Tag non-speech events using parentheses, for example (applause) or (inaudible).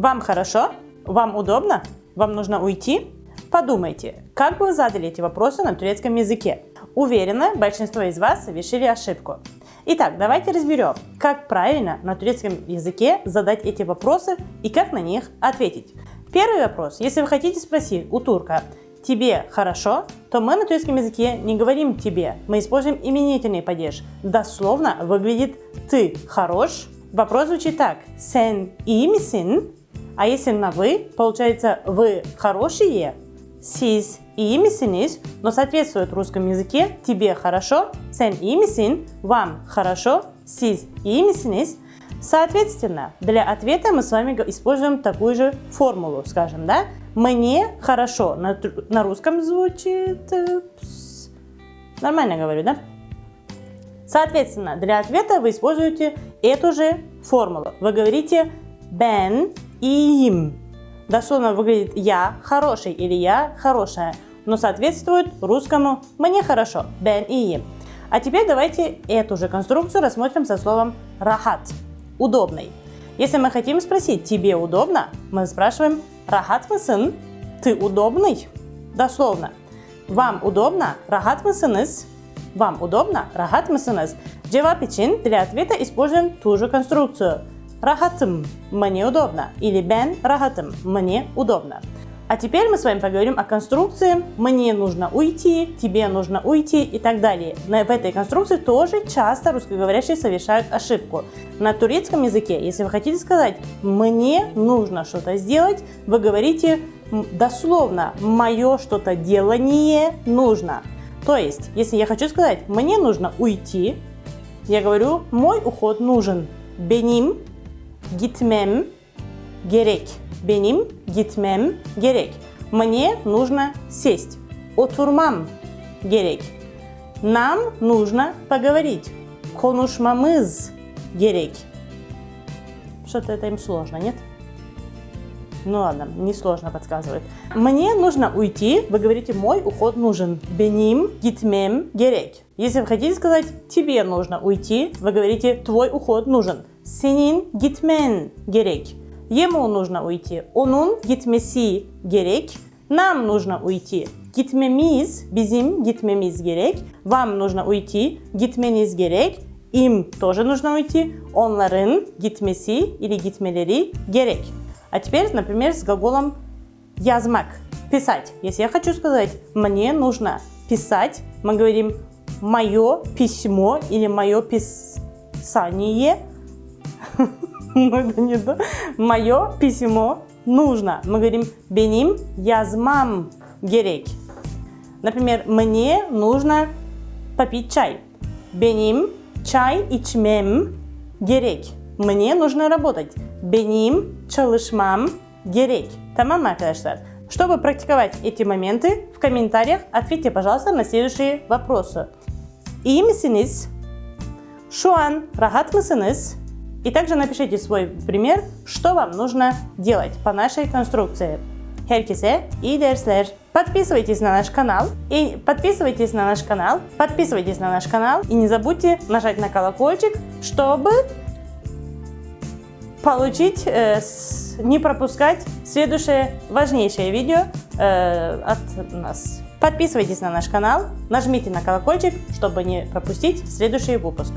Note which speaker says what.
Speaker 1: Вам хорошо? Вам удобно? Вам нужно уйти? Подумайте, как бы вы задали эти вопросы на турецком языке. Уверена, большинство из вас совершили ошибку. Итак, давайте разберем, как правильно на турецком языке задать эти вопросы и как на них ответить. Первый вопрос. Если вы хотите спросить у турка «тебе хорошо?», то мы на турецком языке не говорим «тебе», мы используем именительный падеж. Дословно выглядит «ты хорош?». Вопрос звучит так «sen iyi misin?», а если на «вы», получается «вы хорошие?», «siz iyi misiniz?», но соответствует русском языке «тебе хорошо?», «sen iyi misin?», «вам хорошо?», «siz iyi misiniz?». Соответственно, для ответа мы с вами используем такую же формулу, скажем, да? Мне хорошо. На, на русском звучит... Э, нормально говорю, да? Соответственно, для ответа вы используете эту же формулу. Вы говорите ben iyiyim. Дословно выглядит я хороший или я хорошая, но соответствует русскому мне хорошо, ben iyiyim. А теперь давайте эту же конструкцию рассмотрим со словом рахат удобный. Если мы хотим спросить «тебе удобно?», мы спрашиваем «рахат мысын?» «Ты удобный?» Дословно. «Вам удобно?» «Рахат мысыныз?» «Вам удобно?» «Рахат мысыныз?» Cevap için для ответа используем ту же конструкцию. Рахатым – мне удобно. Или ben рахатым – мне удобно. А теперь мы с вами поговорим о конструкции «мне нужно уйти», «тебе нужно уйти» и так далее. В этой конструкции тоже часто русскоговорящие совершают ошибку. На турецком языке, если вы хотите сказать «мне нужно что-то сделать», вы говорите дословно «мое что-то делание нужно». То есть, если я хочу сказать «мне нужно уйти», я говорю «мой уход нужен». Benim gitmem gerek benim gitmem gerek. Мне нужно сесть. Oturmam gerek. Нам нужно поговорить. Konuşmamız gerek. Что-то это им сложно, нет? Ну ладно, несложно подсказывает. Мне нужно уйти, вы говорите мой уход нужен. Benim gitmem gerek. Если вы хотите сказать тебе нужно уйти, вы говорите твой уход нужен. Senin gitmen gerek. Ему нужно уйти. Onun gitmesi gerek. Нам нужно уйти. Gitmemiz, bizim gitmemiz gerek. Вам нужно уйти. Gitmeniz gerek. Им тоже нужно уйти. Onların gitmesi или gitmeleri gerek. А теперь, например, с глаголом язмак. Писать. Если я хочу сказать, мне нужно писать, мы говорим мое письмо или мое писание. (laughs) Ну. Мое письмо нужно. Мы говорим benim yazmam gerek. Например, мне нужно попить чай. Benim чай içmem gerek. Мне нужно работать. Benim çalışmam gerek. Tamam arkadaşlar? Чтобы практиковать эти моменты, в комментариях ответьте, пожалуйста, на следующие вопросы. İyi misiniz? Şu an rahat? И также напишите свой пример, что вам нужно делать по нашей конструкции. Herkese iyi dersler. Подписывайтесь на наш канал и подписывайтесь на наш канал, подписывайтесь на наш канал и не забудьте нажать на колокольчик, чтобы получить, э, не пропускать следующее важнейшее видео э, от нас. Подписывайтесь на наш канал, нажмите на колокольчик, чтобы не пропустить следующий выпуск.